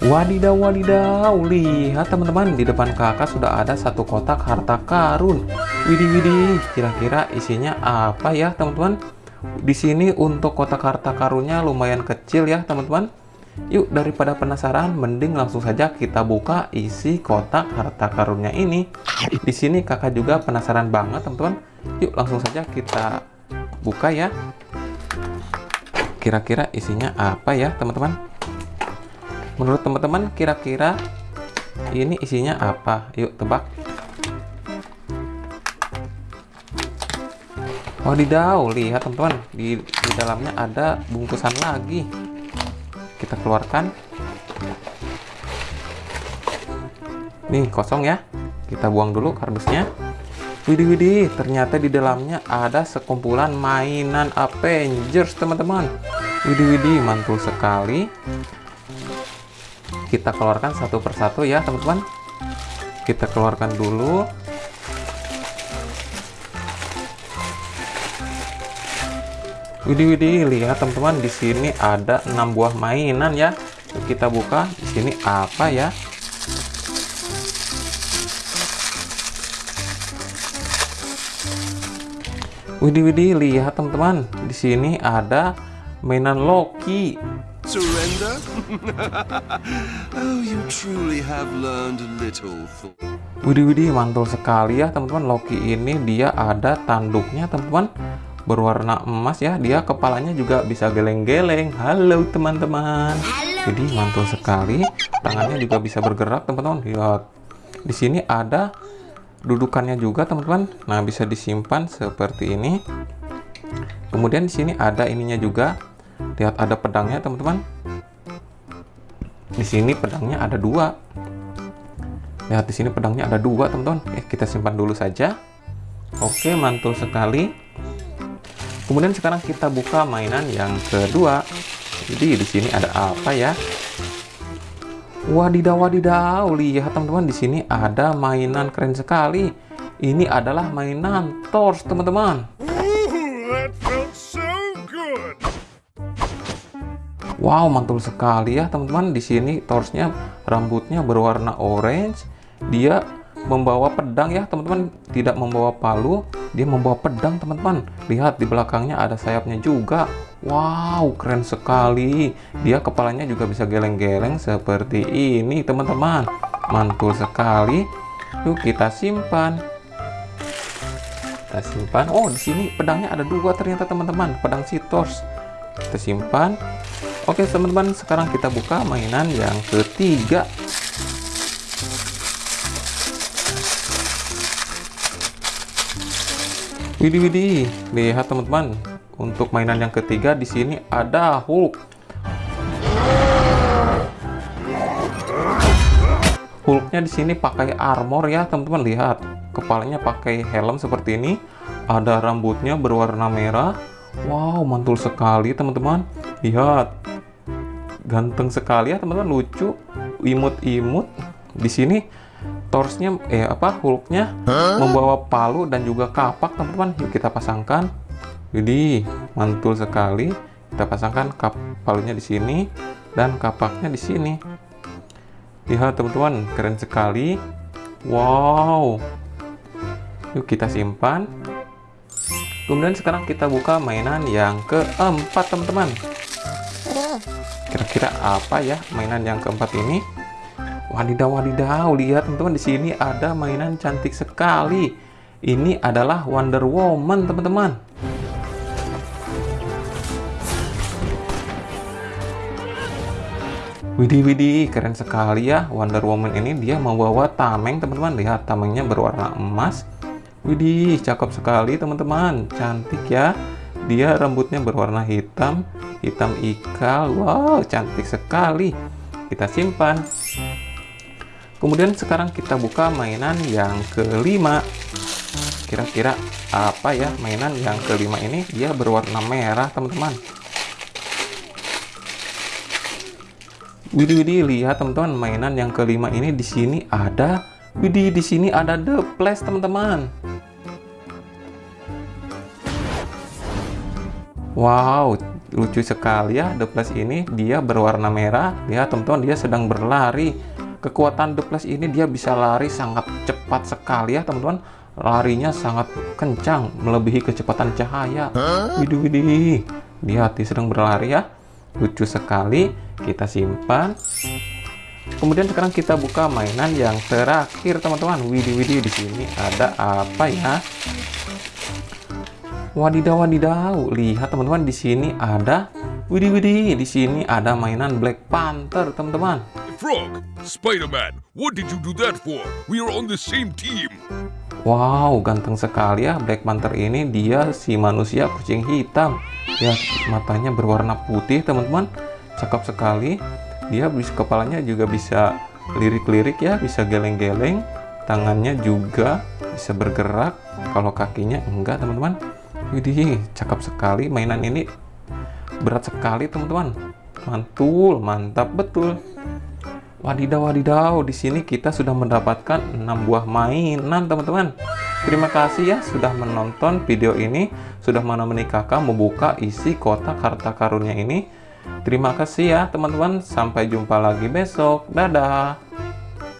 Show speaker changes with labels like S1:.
S1: Wadidaw, wadidaw, lihat teman-teman di depan kakak sudah ada satu kotak harta karun. Widih, widih, kira-kira isinya apa ya teman-teman? Di sini untuk kotak harta karunnya lumayan kecil ya teman-teman. Yuk daripada penasaran, mending langsung saja kita buka isi kotak harta karunnya ini. Di sini kakak juga penasaran banget teman-teman. Yuk langsung saja kita buka ya. Kira-kira isinya apa ya teman-teman? Menurut teman-teman kira-kira ini isinya apa? Yuk tebak. Wadidaw, lihat teman-teman, di, di dalamnya ada bungkusan lagi. Kita keluarkan. Nih, kosong ya. Kita buang dulu kardusnya. Widih, widih, ternyata di dalamnya ada sekumpulan mainan Avengers, teman-teman. Widih, widih, mantul sekali kita keluarkan satu persatu ya teman-teman. Kita keluarkan dulu. Widih widih lihat teman-teman di sini ada enam buah mainan ya. Kita buka di sini apa ya? Widih widih lihat teman-teman di sini ada mainan Loki Surrender? oh, you truly have learned a little. Widih widih mantul sekali ya teman-teman. Loki ini dia ada tanduknya teman-teman. Berwarna emas ya dia kepalanya juga bisa geleng-geleng. Halo teman-teman. Jadi mantul sekali. Tangannya juga bisa bergerak teman-teman. Lihat di sini ada dudukannya juga teman-teman. Nah bisa disimpan seperti ini. Kemudian di sini ada ininya juga lihat ada pedangnya teman-teman. Di sini pedangnya ada dua. Lihat di sini pedangnya ada dua teman-teman. Eh kita simpan dulu saja. Oke mantul sekali. Kemudian sekarang kita buka mainan yang kedua. Jadi di sini ada apa ya? Wadidaw wadidaw. Lihat teman-teman di sini ada mainan. Keren sekali. Ini adalah mainan Thors teman-teman Wow, mantul sekali ya teman-teman. Di sini torsnya rambutnya berwarna orange. Dia membawa pedang ya teman-teman. Tidak membawa palu, dia membawa pedang teman-teman. Lihat di belakangnya ada sayapnya juga. Wow, keren sekali. Dia kepalanya juga bisa geleng-geleng seperti ini teman-teman. Mantul sekali. Yuk kita simpan. Kita simpan. Oh, di sini pedangnya ada dua ternyata teman-teman. Pedang si Tors. Kita simpan Oke teman-teman sekarang kita buka mainan yang ketiga. Widih widih lihat teman-teman. Untuk mainan yang ketiga di sini ada Hulk. Hulknya di sini pakai armor ya teman-teman. Lihat kepalanya pakai helm seperti ini. Ada rambutnya berwarna merah. Wow mantul sekali teman-teman. Lihat ganteng sekali ya teman-teman. Lucu imut-imut. Di sini torsnya eh apa hulknya huh? membawa palu dan juga kapak teman-teman. Yuk kita pasangkan. Jadi mantul sekali. Kita pasangkan kap palunya di sini dan kapaknya di sini. Lihat teman-teman keren sekali. Wow. Yuk kita simpan. Kemudian sekarang kita buka mainan yang keempat teman-teman Kira-kira apa ya mainan yang keempat ini? Wadidaw, wadidaw, lihat teman-teman di sini ada mainan cantik sekali. Ini adalah Wonder Woman, teman-teman. Widih, widih, keren sekali ya Wonder Woman ini. Dia membawa tameng, teman-teman. Lihat, tamengnya berwarna emas. Widih, cakep sekali, teman-teman. Cantik ya. Dia rambutnya berwarna hitam hitam ikal. Wow cantik sekali. Kita simpan. Kemudian sekarang kita buka mainan yang kelima. Kira-kira apa ya mainan yang kelima ini? Dia berwarna merah teman-teman. Widih widih lihat teman-teman mainan yang kelima ini di sini ada. Widih di sini ada the flash teman-teman Wow lucu sekali ya Plus ini. Dia berwarna merah. Ya teman-teman dia sedang berlari. Kekuatan Plus ini dia bisa lari sangat cepat sekali ya teman-teman. Larinya sangat kencang melebihi kecepatan cahaya. Widih widih dia sedang berlari ya. Lucu sekali. Kita simpan. Kemudian sekarang kita buka mainan yang terakhir teman-teman. Widih widih di sini ada apa ya Wadidaw wadidaw, lihat teman-teman di sini ada Widih widih, di sini ada mainan Black Panther, teman-teman.
S2: Frog, Spider-Man, what did you do that for? We are on the same team.
S1: Wow, ganteng sekali ya Black Panther ini. Dia si manusia kucing hitam. Ya, matanya berwarna putih, teman-teman. Cakep sekali. Dia bisa kepalanya juga bisa lirik-lirik ya, bisa geleng-geleng. Tangannya juga bisa bergerak. Kalau kakinya enggak, teman-teman. Widih, cakep sekali mainan ini. Berat sekali, teman-teman. Mantul, mantap betul. Wadidaw, wadidaw. Di sini kita sudah mendapatkan 6 buah mainan, teman-teman. Terima kasih ya sudah menonton video ini, sudah menemani kakak membuka isi kotak harta karunnya ini. Terima kasih ya, teman-teman. Sampai jumpa lagi besok. Dadah.